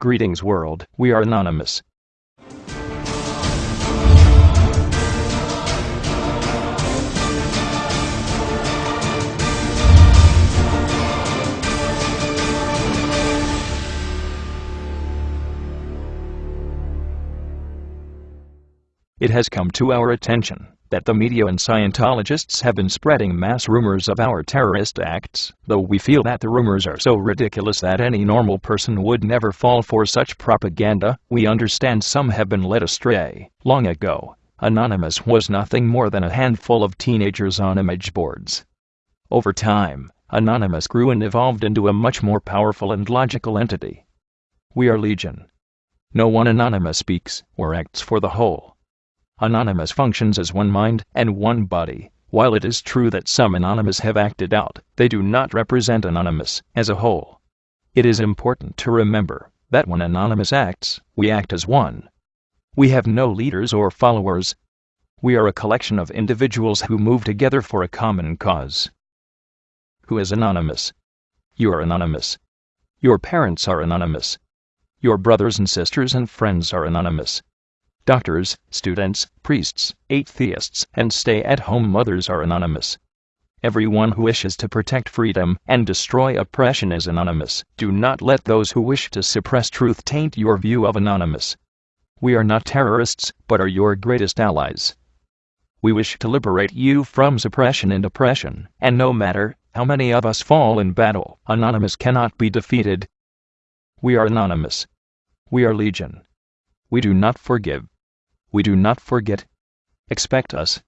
Greetings world, we are anonymous. It has come to our attention that the media and Scientologists have been spreading mass rumors of our terrorist acts, though we feel that the rumors are so ridiculous that any normal person would never fall for such propaganda, we understand some have been led astray. Long ago, Anonymous was nothing more than a handful of teenagers on image boards. Over time, Anonymous grew and evolved into a much more powerful and logical entity. We are Legion. No one Anonymous speaks or acts for the whole. Anonymous functions as one mind and one body. While it is true that some Anonymous have acted out, they do not represent Anonymous as a whole. It is important to remember that when Anonymous acts, we act as one. We have no leaders or followers. We are a collection of individuals who move together for a common cause. Who is Anonymous? You are Anonymous. Your parents are Anonymous. Your brothers and sisters and friends are Anonymous. Doctors, students, priests, atheists, and stay at home mothers are anonymous. Everyone who wishes to protect freedom and destroy oppression is anonymous. Do not let those who wish to suppress truth taint your view of anonymous. We are not terrorists, but are your greatest allies. We wish to liberate you from suppression and oppression, and no matter how many of us fall in battle, Anonymous cannot be defeated. We are anonymous. We are legion. We do not forgive. We do not forget. Expect us.